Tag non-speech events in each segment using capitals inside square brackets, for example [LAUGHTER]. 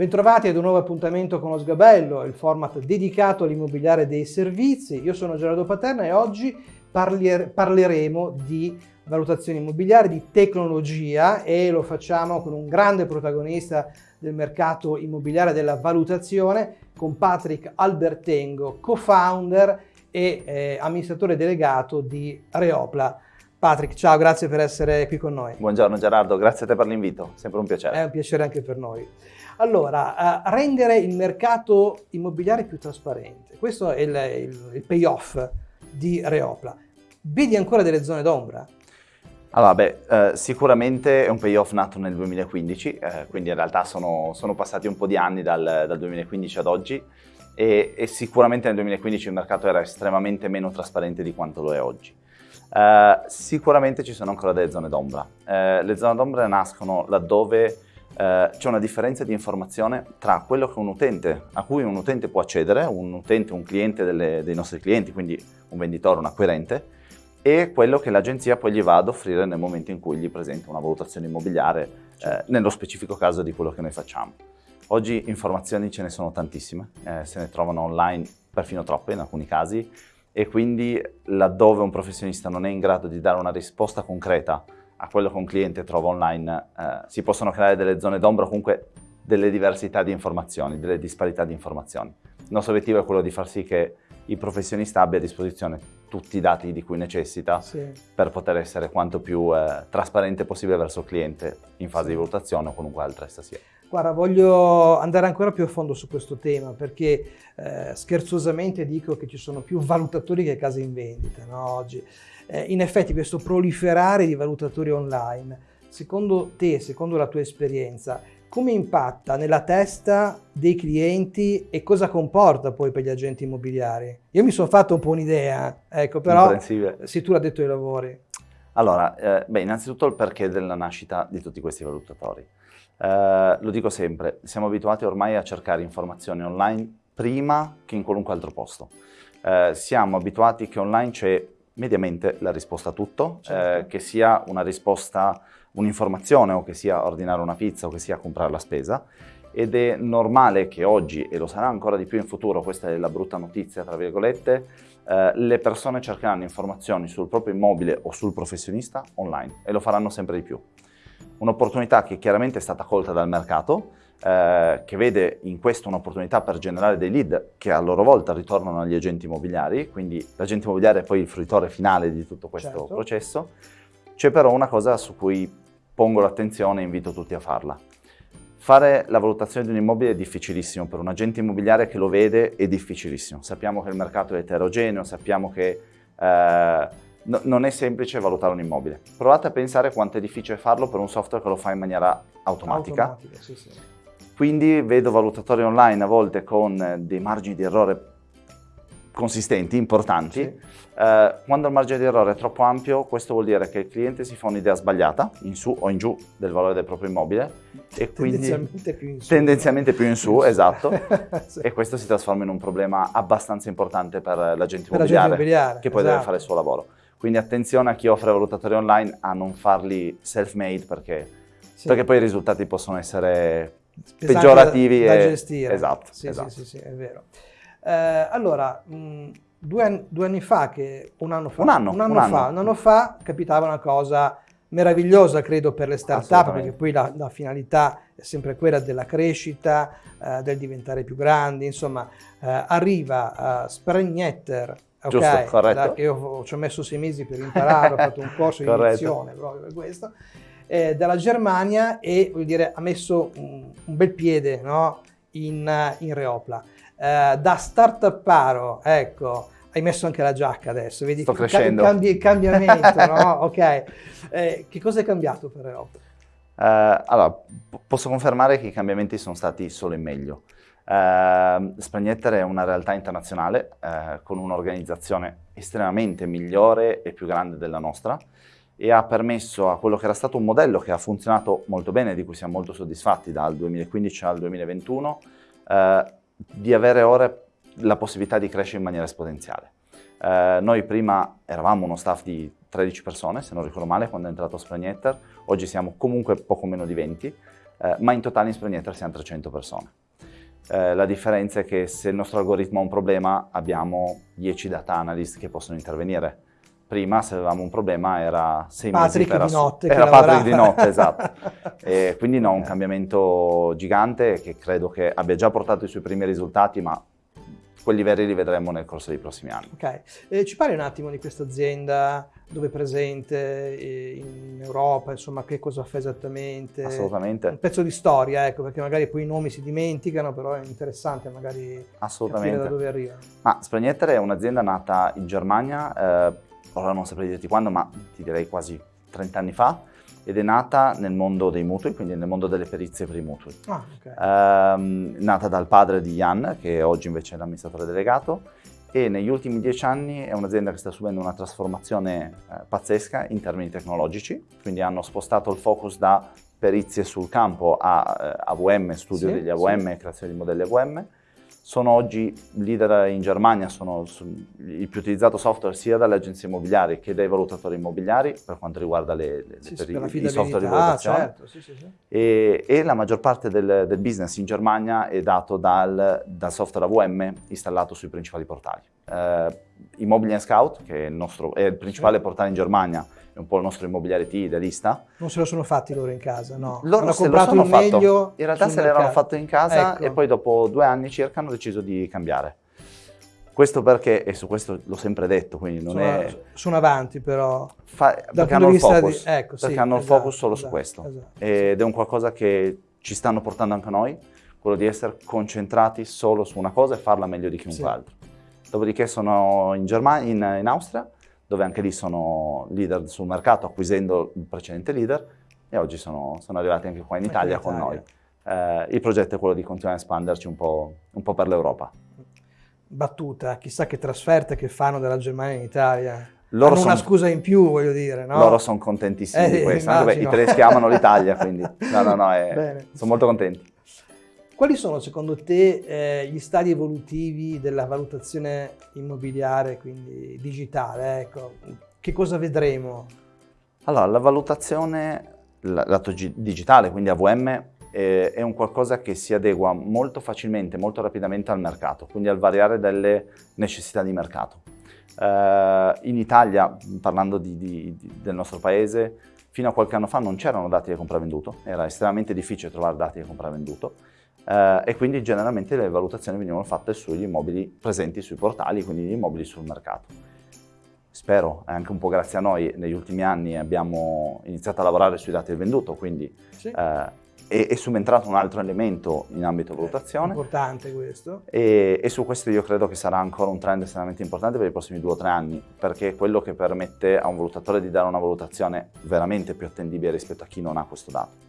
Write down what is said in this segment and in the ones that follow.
Bentrovati ad un nuovo appuntamento con lo Sgabello, il format dedicato all'immobiliare dei servizi. Io sono Gerardo Paterna e oggi parleremo di valutazione immobiliare, di tecnologia e lo facciamo con un grande protagonista del mercato immobiliare della valutazione, con Patrick Albertengo, co-founder e eh, amministratore delegato di Reopla. Patrick, ciao, grazie per essere qui con noi. Buongiorno Gerardo, grazie a te per l'invito, sempre un piacere. È un piacere anche per noi. Allora, rendere il mercato immobiliare più trasparente, questo è il, il, il payoff di Reopla. Vedi ancora delle zone d'ombra? Allora, beh, eh, sicuramente è un payoff nato nel 2015, eh, quindi in realtà sono, sono, passati un po' di anni dal, dal 2015 ad oggi e, e, sicuramente nel 2015 il mercato era estremamente meno trasparente di quanto lo è oggi. Eh, sicuramente ci sono ancora delle zone d'ombra. Eh, le zone d'ombra nascono laddove eh, c'è una differenza di informazione tra quello che un utente, a cui un utente può accedere, un utente, un cliente delle, dei nostri clienti, quindi un venditore, un acquirente, e quello che l'agenzia poi gli va ad offrire nel momento in cui gli presenta una valutazione immobiliare, eh, nello specifico caso di quello che noi facciamo. Oggi informazioni ce ne sono tantissime, eh, se ne trovano online perfino troppe in alcuni casi e quindi laddove un professionista non è in grado di dare una risposta concreta a quello che un cliente trova online, eh, si possono creare delle zone d'ombra o comunque delle diversità di informazioni, delle disparità di informazioni. Il nostro obiettivo è quello di far sì che il professionista abbia a disposizione tutti i dati di cui necessita sì. per poter essere quanto più eh, trasparente possibile verso il cliente in fase sì. di valutazione o qualunque altra essa sia. Guarda, voglio andare ancora più a fondo su questo tema perché eh, scherzosamente dico che ci sono più valutatori che case in vendita no, oggi. Eh, in effetti questo proliferare di valutatori online, secondo te, secondo la tua esperienza, come impatta nella testa dei clienti e cosa comporta poi per gli agenti immobiliari? Io mi sono fatto un po' un'idea, ecco, però se tu l'ha detto ai lavori. Allora, eh, beh, innanzitutto il perché della nascita di tutti questi valutatori. Eh, lo dico sempre, siamo abituati ormai a cercare informazioni online prima che in qualunque altro posto. Eh, siamo abituati che online c'è mediamente la risposta a tutto, certo. Eh, che sia una risposta un'informazione o che sia ordinare una pizza o che sia comprare la spesa ed è normale che oggi, e lo sarà ancora di più in futuro, questa è la brutta notizia tra virgolette, eh, le persone cercheranno informazioni sul proprio immobile o sul professionista online e lo faranno sempre di più. Un'opportunità che chiaramente è stata colta dal mercato, eh, che vede in questo un'opportunità per generare dei lead che a loro volta ritornano agli agenti immobiliari, quindi l'agente immobiliare è poi il fruitore finale di tutto questo certo. processo. C'è però una cosa su cui pongo l'attenzione e invito tutti a farla. Fare la valutazione di un immobile è difficilissimo, per un agente immobiliare che lo vede è difficilissimo. Sappiamo che il mercato è eterogeneo, sappiamo che eh, no, non è semplice valutare un immobile. Provate a pensare quanto è difficile farlo per un software che lo fa in maniera automatica. automatica sì, sì. Quindi vedo valutatori online a volte con dei margini di errore consistenti, importanti. Sì. Eh, quando il margine di errore è troppo ampio, questo vuol dire che il cliente si fa un'idea sbagliata, in su o in giù, del valore del proprio immobile. E tendenzialmente più in su. Tendenzialmente più in su, esatto. [LAUGHS] sì. E questo si trasforma in un problema abbastanza importante per l'agente immobiliare, immobiliare, che poi esatto. deve fare il suo lavoro. Quindi attenzione a chi offre valutatori online a non farli self-made perché, sì. perché poi i risultati possono essere peggiorativi. Da, da e... gestire. Esatto, sì, esatto. Sì, sì, sì, è vero. Eh, allora, mh, due, anni, due, anni, fa, che, un anno fa, un anno, un anno, un anno. Fa, un anno fa capitava una cosa meravigliosa, credo, per le start-up, perché poi la, la, finalità è sempre quella della crescita, eh, del diventare più grandi, insomma, eh, arriva uh, Spregnetter, ok, Giusto, da, che io ci ho messo sei mesi per imparare, ho fatto un corso di [LAUGHS] lezione proprio per questo, eh, dalla Germania e, dire, ha messo un, un bel piede no, in, in Reopla eh, da startuparo, ecco, hai messo anche la giacca adesso, vedi Sto crescendo. Cambi, il cambiamento, no? [LAUGHS] Ok. Eh, che cosa è cambiato per Europa? Uh, allora, posso confermare che i cambiamenti sono stati solo in meglio. Uh, Spagnetter è una realtà internazionale uh, con un'organizzazione estremamente migliore e più grande della nostra e ha permesso a quello che era stato un modello che ha funzionato molto bene, di cui siamo molto soddisfatti dal 2015 al 2021, di avere ora la possibilità di crescere in maniera esponenziale. Eh, noi prima eravamo uno staff di 13 persone, se non ricordo male, quando è entrato Spragnetter, oggi siamo comunque poco meno di 20. eh, ma in totale in Sprignetter siamo 300 persone. Eh, la differenza è che se il nostro algoritmo ha un problema abbiamo 10 data analyst che possono intervenire. Prima se avevamo un problema era 6 Patrick mesi di notte. Era Patrick di notte, esatto. [LAUGHS] e quindi no, un cambiamento gigante che credo che abbia già portato i suoi primi risultati, ma quelli veri li vedremo nel corso dei prossimi anni. Ok, eh, ci parli un attimo di questa azienda, dove è presente, eh, in Europa, insomma che cosa fa esattamente? Assolutamente. Un pezzo di storia, ecco, perché magari poi i nomi si dimenticano, però è interessante magari Assolutamente. capire da dove arrivano. Ma Spragnetter è un'azienda nata in Germania, eh, ora non saprei dirti quando, ma ti direi quasi 30 anni fa, ed è nata nel mondo dei mutui, quindi nel mondo delle perizie per i mutui. Ah, ok. Ehm, nata dal padre di Jan, che oggi invece è l'amministratore delegato, e negli ultimi dieci anni è un'azienda che sta subendo una trasformazione eh, pazzesca in termini tecnologici, quindi hanno spostato il focus da perizie sul campo a eh, AVM, studio Sì, degli AVM e creazione di modelli AVM. Sono oggi leader in Germania, sono il più utilizzato software sia dalle agenzie immobiliari che dai valutatori immobiliari per quanto riguarda le, le- Sì, per i- i software di valutazione. certo, sì, sì, e, e la maggior parte del, del business in Germania è dato dal, dal software AVM installato sui principali portali. Eh, Immobili Scout, che è il, nostro, è il principale portale in Germania, un po' il nostro immobiliare T idealista. Non se lo sono fatti loro in casa, no? Loro Hanno lo comprato sono il fatto. meglio In realtà se l'erano fatto in casa Ecco. e poi dopo due anni circa hanno deciso di cambiare. Questo perché, e su questo l'ho sempre detto, quindi non sono, è... sono avanti però. fa- Dal perché hanno di il focus, di... Ecco, sì, perché hanno il esatto, focus solo su esatto, questo. esatto. ed è un qualcosa che ci stanno portando anche noi, quello di essere concentrati solo su una cosa e farla meglio di chiunque Sì. altro. Dopodiché sono in, Germania, in, in Austria, dove anche lì sono leader sul mercato, acquisendo il precedente leader, e oggi sono, sono arrivati anche qua in Italia in con noi. Eh, il progetto è quello di continuare a espanderci un po', un po' per l'Europa. Battuta, chissà che trasferte che fanno dalla Germania in Italia. Loro Hanno una scusa in più, voglio dire, no? Loro sono contentissimi Eh, di questo, i tedeschi amano l'Italia, quindi [LAUGHS] no, no, no, è- sono molto contenti. Quali sono secondo te eh, gli stadi evolutivi della valutazione immobiliare, quindi digitale? Ecco, che cosa vedremo? Allora, la valutazione, lato gi- digitale, quindi AVM, eh, è un qualcosa che si adegua molto facilmente, molto rapidamente al mercato, quindi al variare delle necessità di mercato. Eh, in Italia, parlando di- di- di- del nostro paese, fino a qualche anno fa non c'erano dati di compravenduto, era estremamente difficile trovare dati di compravenduto eh, e quindi generalmente le valutazioni venivano fatte sugli immobili presenti sui portali, quindi gli immobili sul mercato. Spero, anche un po' grazie a noi, negli ultimi anni abbiamo iniziato a lavorare sui dati del venduto, quindi Sì. eh, è, è subentrato un altro elemento in ambito valutazione Importante questo. e, e su questo io credo che sarà ancora un trend estremamente importante per i prossimi due o tre anni, perché è quello che permette a un valutatore di dare una valutazione veramente più attendibile rispetto a chi non ha questo dato.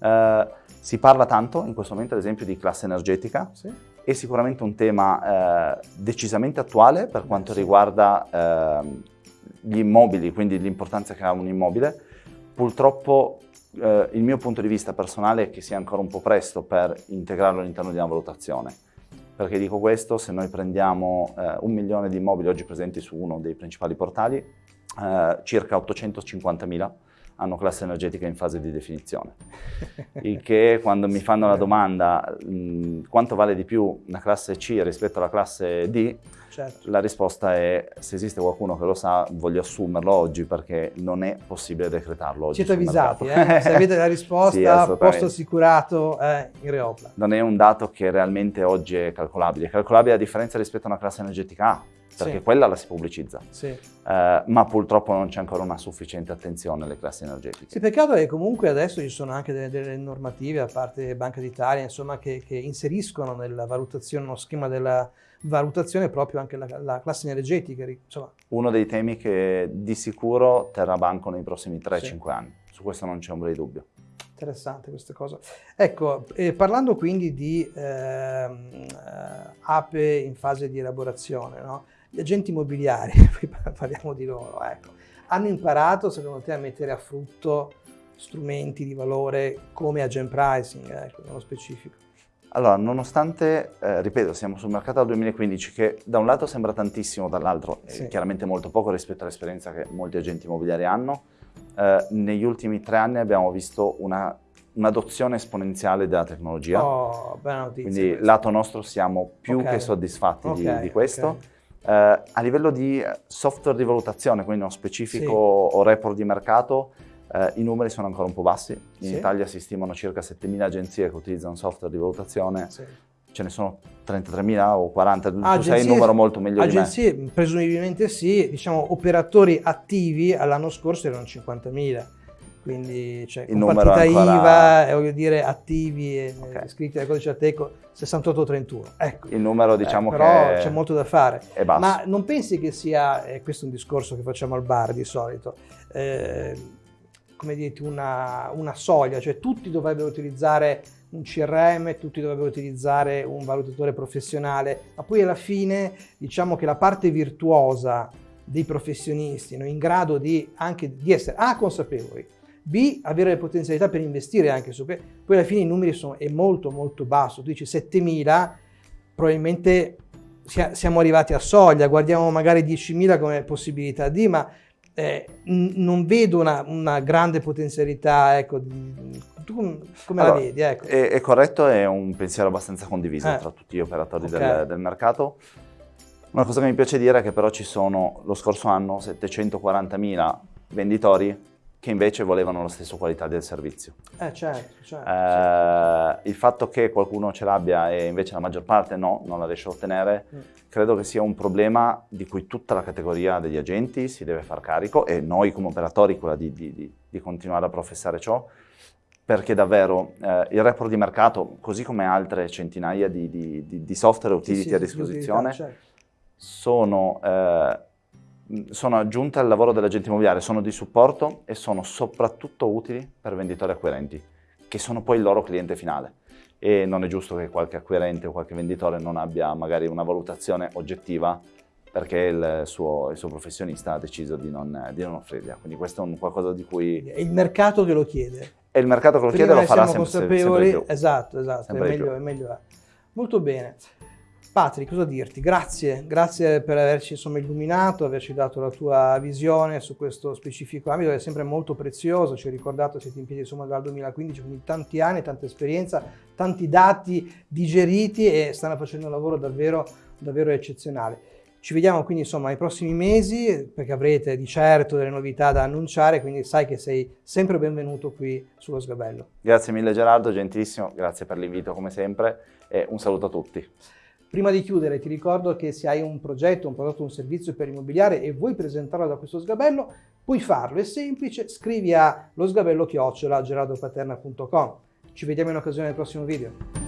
Eh, si parla tanto in questo momento ad esempio di classe energetica, Sì. è sicuramente un tema eh, decisamente attuale per quanto riguarda ehm, gli immobili, quindi l'importanza che ha un immobile. Purtroppo eh, il mio punto di vista personale è che sia ancora un po' presto per integrarlo all'interno di una valutazione. Perché dico questo, se noi prendiamo eh, un milione di immobili oggi presenti su uno dei principali portali, eh, circa 850.000 hanno classe energetica in fase di definizione. [LAUGHS] Il che quando mi fanno la domanda mh, quanto vale di più una classe C rispetto alla classe D, Certo. la risposta è se esiste qualcuno che lo sa voglio assumerlo oggi perché non è possibile decretarlo oggi. Siete avvisati, eh? se avete la [LAUGHS] Sì, risposta, assolutamente. posto assicurato eh, in Reopla. Non è un dato che realmente oggi è calcolabile. È calcolabile a differenza rispetto a una classe energetica A, perché Sì. quella la si pubblicizza. Sì. Eh, ma purtroppo non c'è ancora una sufficiente attenzione alle classi energetiche. Sì, peccato è che comunque adesso ci sono anche delle, delle normative, a parte Banca d'Italia, insomma, che, che inseriscono nella valutazione, nello schema della valutazione proprio anche la, la classe energetica. Insomma, Uno dei temi che di sicuro terrà banco nei prossimi 3-5 Sì. anni. Su questo non c'è ombra di dubbio. interessante questa cosa. Ecco, eh, parlando quindi di ehm, eh, ape in fase di elaborazione, no? Gli agenti immobiliari, [LAUGHS] poi parliamo di loro, ecco, hanno imparato secondo te a mettere a frutto strumenti di valore come agent pricing, ecco, nello specifico. Allora, nonostante, eh, ripeto, siamo sul mercato dal 2015 che da un lato sembra tantissimo, dall'altro è Sì. chiaramente molto poco rispetto all'esperienza che molti agenti immobiliari hanno, eh, negli ultimi tre anni abbiamo visto una un'adozione esponenziale della tecnologia. Oh, bella notizia. Quindi questa. lato nostro siamo più Ok. che soddisfatti di- Ok, di, questo. ok. Eh, a livello di eh, software di valutazione, quindi uno specifico o report di mercato, eh, i numeri sono ancora un po' bassi. In Sì. Italia si stimano circa 7.000 agenzie che utilizzano software di valutazione, Sì. ce ne sono 33.000 o 40, tu Agenzie- sai il numero molto meglio Agenzie, presumibilmente sì, diciamo operatori attivi all'anno scorso erano 50.000, quindi cioè, Il con partita ancora- IVA, eh, voglio dire attivi e eh, iscritti al codice Ateco 6831. Ecco. Il numero diciamo Eh, però che c'è molto da fare. è basso. Ma non pensi che sia, e questo è un discorso che facciamo al bar di solito, eh, come dirti, una, una soglia, cioè tutti dovrebbero utilizzare un CRM, tutti dovrebbero utilizzare un valutatore professionale, ma poi alla fine diciamo che la parte virtuosa dei professionisti no, in grado di anche di essere A consapevoli, B avere le potenzialità per investire anche su questo, poi alla fine i numeri sono è molto molto basso, tu dici 7000, probabilmente sia- siamo arrivati a soglia, guardiamo magari 10.000 come possibilità di, ma eh, non vedo una, una grande potenzialità, ecco, tu com- come Allora, la vedi? Ecco. È, è corretto, è un pensiero abbastanza condiviso Eh. tra tutti gli operatori Ok. del, del mercato. Una cosa che mi piace dire è che però ci sono lo scorso anno 740.000 venditori che invece volevano la stessa qualità del servizio. Eh, certo, certo. Eh, il fatto che qualcuno ce l'abbia e invece la maggior parte no, non la riesce a ottenere, Mm. credo che sia un problema di cui tutta la categoria degli agenti si deve far carico e noi come operatori quella di, di- di- di continuare a professare ciò, perché davvero eh, il report di mercato, così come altre centinaia di, di- di- di software e Sì, utility sì, a disposizione, certo. sono, eh, sono aggiunte al lavoro dell'agente immobiliare, sono di supporto e sono soprattutto utili per venditori acquirenti, che sono poi il loro cliente finale. E non è giusto che qualche acquirente o qualche venditore non abbia magari una valutazione oggettiva perché il suo, il suo professionista ha deciso di non, di non offrirla. Quindi questo è un qualcosa di cui... È il mercato che lo chiede. E il mercato che lo Prima chiede lo ne farà sempre, sempre più. esatto, esatto, è Sempre di meglio, è meglio è. Molto bene. Patrick, cosa dirti? Grazie, grazie per averci insomma, illuminato, averci dato la tua visione su questo specifico ambito, è sempre molto prezioso, ci hai ricordato, siete in piedi insomma dal 2015, quindi tanti anni, tanta esperienza, tanti dati digeriti e stanno facendo un lavoro davvero, davvero eccezionale. Ci vediamo quindi insomma nei prossimi mesi perché avrete di certo delle novità da annunciare, quindi sai che sei sempre benvenuto qui sullo Sgabello. Grazie mille Gerardo, gentilissimo, grazie per l'invito come sempre e un saluto a tutti. Prima di chiudere ti ricordo che se hai un progetto, un prodotto, un servizio per immobiliare e vuoi presentarlo da questo sgabello, puoi farlo, è semplice, scrivi a losgabello-gerardopaterna.com. Ci vediamo in occasione del prossimo video.